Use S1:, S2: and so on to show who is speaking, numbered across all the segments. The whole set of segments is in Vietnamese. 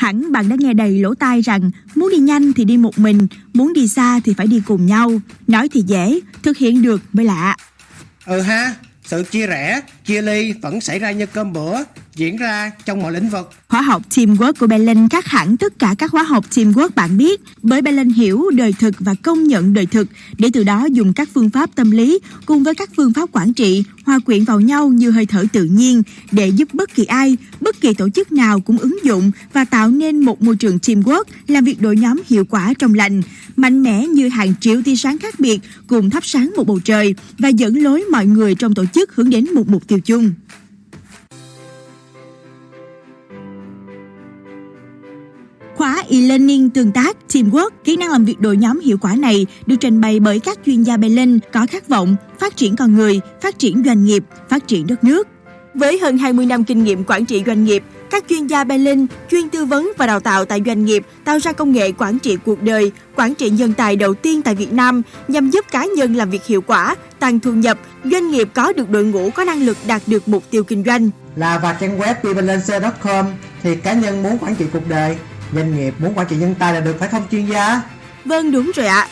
S1: Hẳn bạn đã nghe đầy lỗ tai rằng muốn đi nhanh thì đi một mình, muốn đi xa thì phải đi cùng nhau. Nói thì dễ, thực hiện được mới lạ.
S2: Ừ ha, sự chia rẽ, chia ly vẫn xảy ra như cơm bữa, diễn ra trong mọi lĩnh vực.
S1: Khóa học Teamwork của Berlin khác hẳn tất cả các khóa học Teamwork bạn biết, bởi Berlin hiểu đời thực và công nhận đời thực, để từ đó dùng các phương pháp tâm lý cùng với các phương pháp quản trị hòa quyện vào nhau như hơi thở tự nhiên để giúp bất kỳ ai, bất kỳ tổ chức nào cũng ứng dụng và tạo nên một môi trường teamwork làm việc đội nhóm hiệu quả trong lành, mạnh mẽ như hàng triệu tia sáng khác biệt cùng thắp sáng một bầu trời và dẫn lối mọi người trong tổ chức hướng đến một mục tiêu chung. E-learning tương tác, teamwork, kỹ năng làm việc đội nhóm hiệu quả này được trình bày bởi các chuyên gia Berlin có khát vọng phát triển con người, phát triển doanh nghiệp, phát triển đất nước. Với hơn 20 năm kinh nghiệm quản trị doanh nghiệp, các chuyên gia Berlin chuyên tư vấn và đào tạo tại doanh nghiệp tạo ra công nghệ quản trị cuộc đời, quản trị nhân tài đầu tiên tại Việt Nam nhằm giúp cá nhân làm việc hiệu quả, tăng thu nhập, doanh nghiệp có được đội ngũ có năng lực đạt được mục tiêu kinh doanh.
S2: Là vào trang web vbelense.com thì cá nhân muốn quản trị cuộc đời, doanh nghiệp muốn quản trị nhân tài là được phải thông chuyên gia.
S1: Vâng đúng rồi ạ.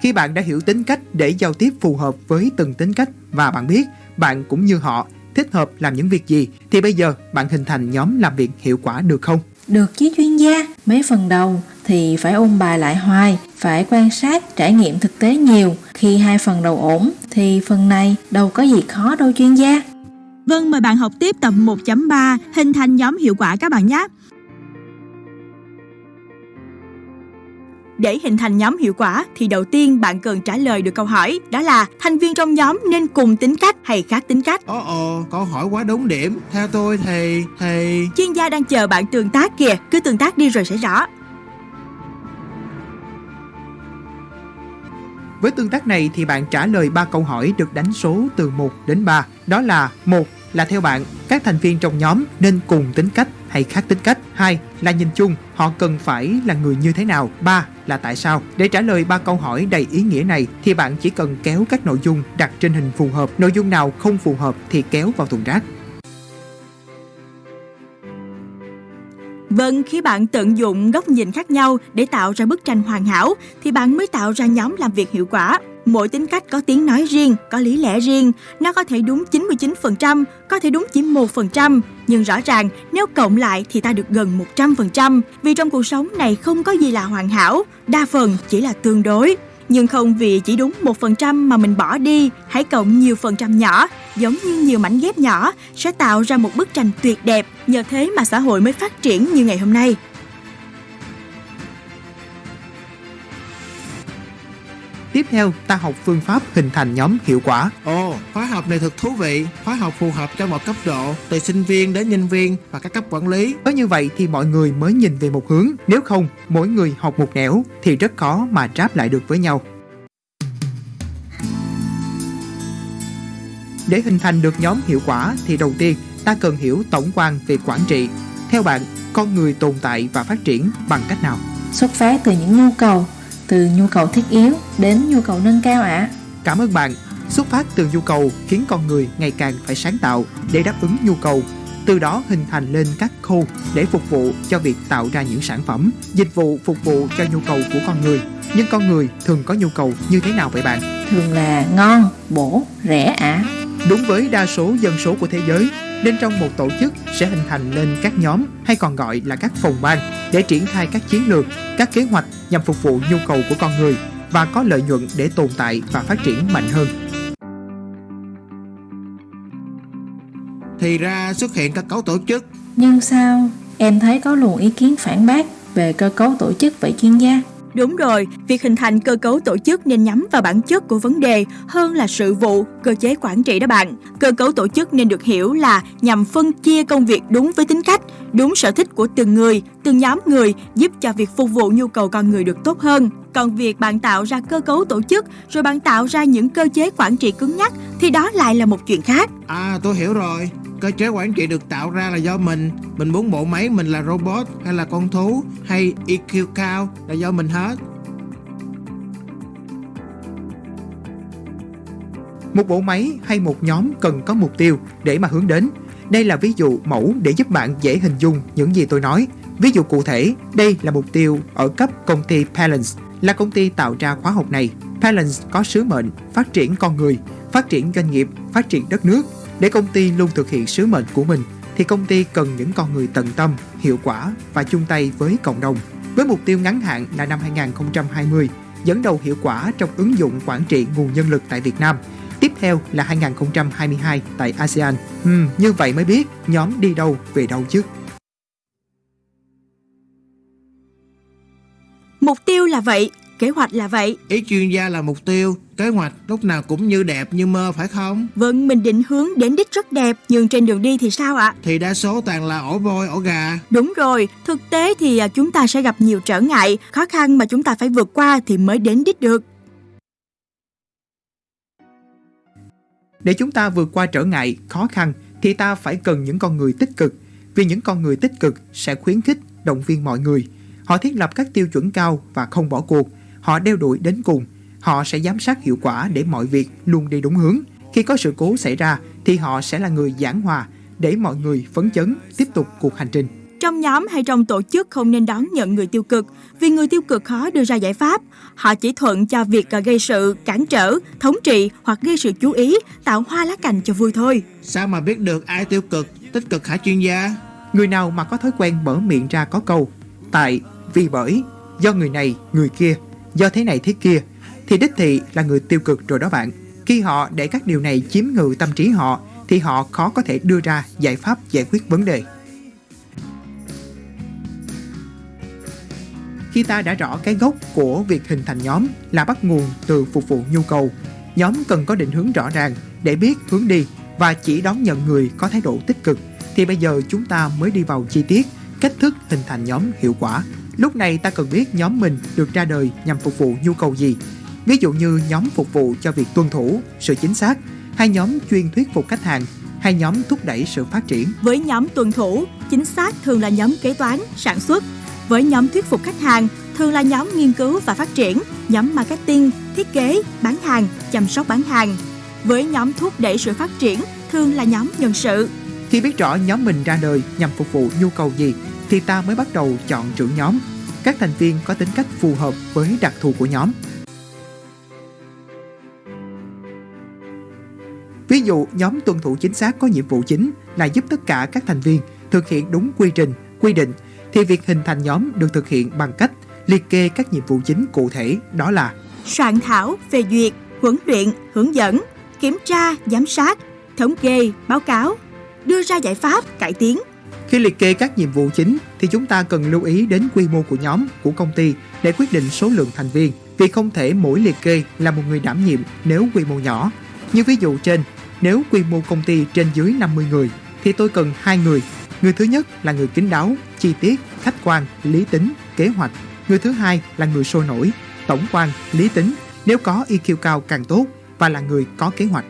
S3: Khi bạn đã hiểu tính cách để giao tiếp phù hợp với từng tính cách và bạn biết bạn cũng như họ thích hợp làm những việc gì thì bây giờ bạn hình thành nhóm làm việc hiệu quả được không?
S4: Được chứ chuyên gia, mấy phần đầu thì phải ôn bài lại hoài, phải quan sát, trải nghiệm thực tế nhiều. Khi hai phần đầu ổn thì phần này đâu có gì khó đâu chuyên gia.
S1: Vâng, mời bạn học tiếp tập 1.3 hình thành nhóm hiệu quả các bạn nhé. Để hình thành nhóm hiệu quả thì đầu tiên bạn cần trả lời được câu hỏi đó là thành viên trong nhóm nên cùng tính cách hay khác tính cách.
S2: Ồ ồ, câu hỏi quá đúng điểm. Theo tôi thì thì
S1: Chuyên gia đang chờ bạn tương tác kìa, cứ tương tác đi rồi sẽ rõ.
S3: Với tương tác này thì bạn trả lời 3 câu hỏi được đánh số từ 1 đến 3. Đó là một là theo bạn, các thành viên trong nhóm nên cùng tính cách hay khác tính cách. hai là nhìn chung, họ cần phải là người như thế nào. ba là tại sao. Để trả lời ba câu hỏi đầy ý nghĩa này thì bạn chỉ cần kéo các nội dung đặt trên hình phù hợp. Nội dung nào không phù hợp thì kéo vào thùng rác.
S1: Vâng, khi bạn tận dụng góc nhìn khác nhau để tạo ra bức tranh hoàn hảo thì bạn mới tạo ra nhóm làm việc hiệu quả. Mỗi tính cách có tiếng nói riêng, có lý lẽ riêng, nó có thể đúng 99%, có thể đúng chỉ 1%, nhưng rõ ràng nếu cộng lại thì ta được gần 100%, vì trong cuộc sống này không có gì là hoàn hảo, đa phần chỉ là tương đối. Nhưng không vì chỉ đúng 1% mà mình bỏ đi, hãy cộng nhiều phần trăm nhỏ, giống như nhiều mảnh ghép nhỏ, sẽ tạo ra một bức tranh tuyệt đẹp, nhờ thế mà xã hội mới phát triển như ngày hôm nay.
S3: Tiếp theo, ta học phương pháp hình thành nhóm hiệu quả.
S2: Ồ, khóa học này thật thú vị. Khóa học phù hợp cho mọi cấp độ, từ sinh viên đến nhân viên và các cấp quản lý.
S3: Có như vậy thì mọi người mới nhìn về một hướng. Nếu không, mỗi người học một nẻo thì rất khó mà tráp lại được với nhau. Để hình thành được nhóm hiệu quả thì đầu tiên ta cần hiểu tổng quan về quản trị. Theo bạn, con người tồn tại và phát triển bằng cách nào?
S4: Xuất phát từ những nhu cầu, từ nhu cầu thiết yếu đến nhu cầu nâng cao ạ.
S3: Cảm ơn bạn. Xuất phát từ nhu cầu khiến con người ngày càng phải sáng tạo để đáp ứng nhu cầu, từ đó hình thành lên các khâu để phục vụ cho việc tạo ra những sản phẩm, dịch vụ phục vụ cho nhu cầu của con người. Nhưng con người thường có nhu cầu như thế nào vậy bạn?
S4: Thường là ngon, bổ, rẻ ạ.
S3: Đúng với đa số dân số của thế giới, nên trong một tổ chức sẽ hình thành lên các nhóm hay còn gọi là các phòng ban để triển khai các chiến lược, các kế hoạch nhằm phục vụ nhu cầu của con người và có lợi nhuận để tồn tại và phát triển mạnh hơn.
S2: Thì ra xuất hiện các cấu tổ chức.
S4: Nhưng sao em thấy có luồng ý kiến phản bác về cơ cấu tổ chức vậy chuyên gia?
S1: Đúng rồi, việc hình thành cơ cấu tổ chức nên nhắm vào bản chất của vấn đề hơn là sự vụ, cơ chế quản trị đó bạn. Cơ cấu tổ chức nên được hiểu là nhằm phân chia công việc đúng với tính cách, đúng sở thích của từng người, từng nhóm người giúp cho việc phục vụ nhu cầu con người được tốt hơn. Còn việc bạn tạo ra cơ cấu tổ chức rồi bạn tạo ra những cơ chế quản trị cứng nhắc thì đó lại là một chuyện khác.
S2: À, tôi hiểu rồi. Cơ chế quản trị được tạo ra là do mình Mình muốn bộ máy mình là robot hay là con thú Hay EQ cao là do mình hết
S3: Một bộ máy hay một nhóm cần có mục tiêu để mà hướng đến. Đây là ví dụ mẫu để giúp bạn dễ hình dung những gì tôi nói. Ví dụ cụ thể, đây là mục tiêu ở cấp công ty Palance, là công ty tạo ra khóa học này. Palance có sứ mệnh phát triển con người, phát triển doanh nghiệp, phát triển đất nước. Để công ty luôn thực hiện sứ mệnh của mình, thì công ty cần những con người tận tâm, hiệu quả và chung tay với cộng đồng. Với mục tiêu ngắn hạn là năm 2020, dẫn đầu hiệu quả trong ứng dụng quản trị nguồn nhân lực tại Việt Nam. Tiếp theo là 2022 tại ASEAN. Ừ, như vậy mới biết nhóm đi đâu về đâu chứ.
S1: Mục tiêu là vậy, kế hoạch là vậy.
S2: Ý chuyên gia là mục tiêu, kế hoạch lúc nào cũng như đẹp như mơ phải không?
S1: Vâng, mình định hướng đến đích rất đẹp, nhưng trên đường đi thì sao ạ?
S2: Thì đa số toàn là ổ voi, ổ gà.
S1: Đúng rồi, thực tế thì à, chúng ta sẽ gặp nhiều trở ngại, khó khăn mà chúng ta phải vượt qua thì mới đến đích được.
S3: Để chúng ta vượt qua trở ngại, khó khăn thì ta phải cần những con người tích cực. Vì những con người tích cực sẽ khuyến khích, động viên mọi người. Họ thiết lập các tiêu chuẩn cao và không bỏ cuộc. Họ đeo đuổi đến cùng. Họ sẽ giám sát hiệu quả để mọi việc luôn đi đúng hướng. Khi có sự cố xảy ra thì họ sẽ là người giảng hòa để mọi người phấn chấn tiếp tục cuộc hành trình.
S1: Trong nhóm hay trong tổ chức không nên đón nhận người tiêu cực, vì người tiêu cực khó đưa ra giải pháp. Họ chỉ thuận cho việc à, gây sự, cản trở, thống trị hoặc gây sự chú ý, tạo hoa lá cành cho vui thôi.
S2: Sao mà biết được ai tiêu cực, tích cực hả chuyên gia?
S3: Người nào mà có thói quen mở miệng ra có câu Tại, vì bởi, do người này, người kia, do thế này thế kia, Thì đích thị là người tiêu cực rồi đó bạn Khi họ để các điều này chiếm ngự tâm trí họ, Thì họ khó có thể đưa ra giải pháp giải quyết vấn đề Khi ta đã rõ cái gốc của việc hình thành nhóm là bắt nguồn từ phục vụ nhu cầu, Nhóm cần có định hướng rõ ràng để biết hướng đi và chỉ đón nhận người có thái độ tích cực, thì bây giờ chúng ta mới đi vào chi tiết, cách thức hình thành nhóm hiệu quả. Lúc này ta cần biết nhóm mình được ra đời nhằm phục vụ nhu cầu gì. Ví dụ như nhóm phục vụ cho việc tuân thủ, sự chính xác, hay nhóm chuyên thuyết phục khách hàng, hay nhóm thúc đẩy sự phát triển.
S1: Với nhóm tuân thủ, chính xác thường là nhóm kế toán, sản xuất. Với nhóm thuyết phục khách hàng, thường là nhóm nghiên cứu và phát triển, nhóm marketing, thiết kế, bán hàng, chăm sóc bán hàng. Với nhóm thúc đẩy sự phát triển, thường là nhóm nhân sự.
S3: Khi biết rõ nhóm mình ra đời nhằm phục vụ nhu cầu gì thì ta mới bắt đầu chọn trưởng nhóm. Các thành viên có tính cách phù hợp với đặc thù của nhóm. Ví dụ, nhóm tuân thủ chính xác có nhiệm vụ chính là giúp tất cả các thành viên thực hiện đúng quy trình, quy định thì việc hình thành nhóm được thực hiện bằng cách liệt kê các nhiệm vụ chính cụ thể đó là
S1: soạn thảo, phê duyệt, huấn luyện, hướng dẫn, kiểm tra, giám sát, thống kê, báo cáo, đưa ra giải pháp, cải tiến.
S3: Khi liệt kê các nhiệm vụ chính thì chúng ta cần lưu ý đến quy mô của nhóm, của công ty để quyết định số lượng thành viên vì không thể mỗi liệt kê là một người đảm nhiệm nếu quy mô nhỏ. Như ví dụ trên, nếu quy mô công ty trên dưới 50 người thì tôi cần hai người. Người thứ nhất là người kín đáo, chi tiết, khách quan, lý tính, kế hoạch. Người thứ hai là người sôi nổi, tổng quan, lý tính, nếu có EQ cao càng tốt và là người có kế hoạch.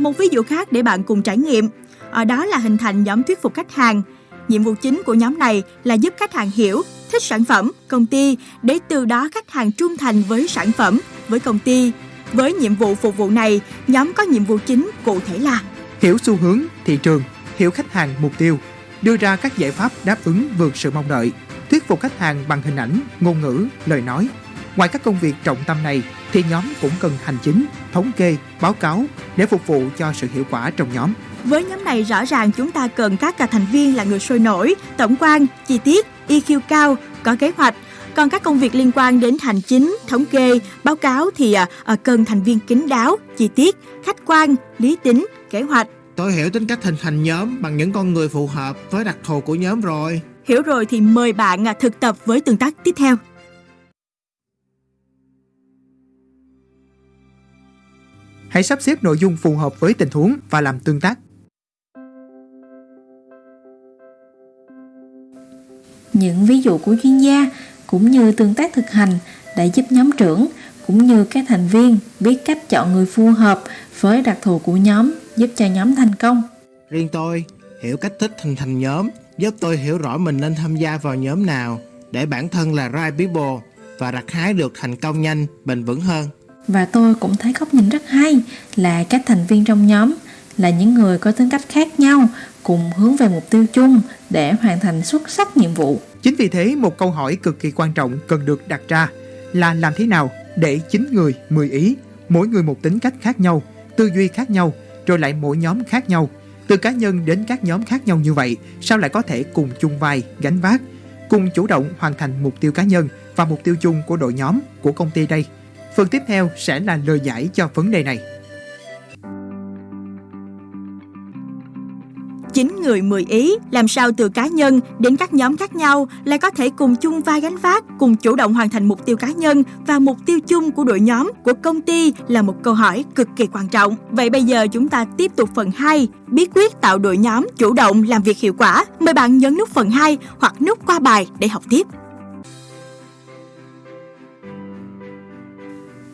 S1: Một ví dụ khác để bạn cùng trải nghiệm, ở đó là hình thành nhóm thuyết phục khách hàng. Nhiệm vụ chính của nhóm này là giúp khách hàng hiểu, thích sản phẩm, công ty để từ đó khách hàng trung thành với sản phẩm, với công ty. Với nhiệm vụ phục vụ này, nhóm có nhiệm vụ chính cụ thể là
S3: Hiểu xu hướng, thị trường, hiểu khách hàng mục tiêu, đưa ra các giải pháp đáp ứng vượt sự mong đợi, thuyết phục khách hàng bằng hình ảnh, ngôn ngữ, lời nói. Ngoài các công việc trọng tâm này thì nhóm cũng cần hành chính, thống kê, báo cáo để phục vụ cho sự hiệu quả trong nhóm.
S1: Với nhóm này rõ ràng chúng ta cần các cả thành viên là người sôi nổi, tổng quan, chi tiết, EQ cao, có kế hoạch. Còn các công việc liên quan đến hành chính, thống kê, báo cáo thì à, à, cần thành viên kín đáo, chi tiết, khách quan, lý tính, kế hoạch.
S2: Tôi hiểu tính cách hình thành nhóm bằng những con người phù hợp với đặc thù của nhóm rồi.
S1: Hiểu rồi thì mời bạn à, thực tập với tương tác tiếp theo.
S3: Hãy sắp xếp nội dung phù hợp với tình huống và làm tương tác.
S4: Những ví dụ của chuyên gia cũng như tương tác thực hành đã giúp nhóm trưởng cũng như các thành viên biết cách chọn người phù hợp với đặc thù của nhóm giúp cho nhóm thành công.
S2: Riêng tôi, hiểu cách thức hình thành nhóm giúp tôi hiểu rõ mình nên tham gia vào nhóm nào để bản thân là right people và gặt hái được thành công nhanh, bền vững hơn
S4: và tôi cũng thấy góc nhìn rất hay là các thành viên trong nhóm là những người có tính cách khác nhau cùng hướng về mục tiêu chung để hoàn thành xuất sắc nhiệm vụ.
S3: Chính vì thế một câu hỏi cực kỳ quan trọng cần được đặt ra là làm thế nào để chín người 10 ý, mỗi người một tính cách khác nhau, tư duy khác nhau, rồi lại mỗi nhóm khác nhau. Từ cá nhân đến các nhóm khác nhau như vậy, sao lại có thể cùng chung vai, gánh vác, cùng chủ động hoàn thành mục tiêu cá nhân và mục tiêu chung của đội nhóm, của công ty đây? Phần tiếp theo sẽ là lời giải cho vấn đề này.
S1: 9 người 10 ý, làm sao từ cá nhân đến các nhóm khác nhau lại có thể cùng chung vai gánh vác, cùng chủ động hoàn thành mục tiêu cá nhân và mục tiêu chung của đội nhóm, của công ty là một câu hỏi cực kỳ quan trọng. Vậy bây giờ chúng ta tiếp tục phần 2, bí quyết tạo đội nhóm chủ động làm việc hiệu quả. Mời bạn nhấn nút phần 2 hoặc nút qua bài để học tiếp.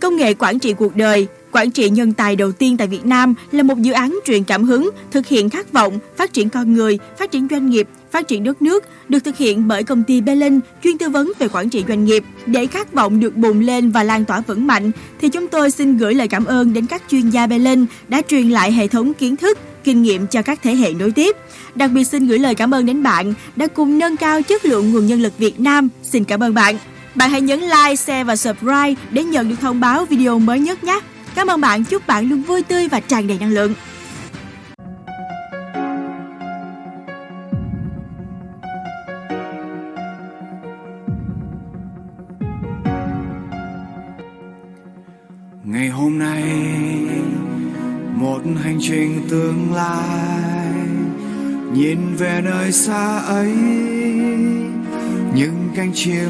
S1: Công nghệ quản trị cuộc đời Quản trị nhân tài đầu tiên tại Việt Nam là một dự án truyền cảm hứng, thực hiện khát vọng, phát triển con người, phát triển doanh nghiệp, phát triển đất nước, được thực hiện bởi công ty Belin chuyên tư vấn về quản trị doanh nghiệp. Để khát vọng được bùng lên và lan tỏa vững mạnh, thì chúng tôi xin gửi lời cảm ơn đến các chuyên gia Belin đã truyền lại hệ thống kiến thức, kinh nghiệm cho các thế hệ nối tiếp. Đặc biệt xin gửi lời cảm ơn đến bạn đã cùng nâng cao chất lượng nguồn nhân lực Việt Nam. Xin cảm ơn bạn. Bạn hãy nhấn like, share và subscribe để nhận được thông báo video mới nhất nhé. Cảm ơn bạn, chúc bạn luôn vui tươi và tràn đầy năng lượng.
S5: Ngày hôm nay một hành trình tương lai nhìn về nơi xa ấy những cánh chim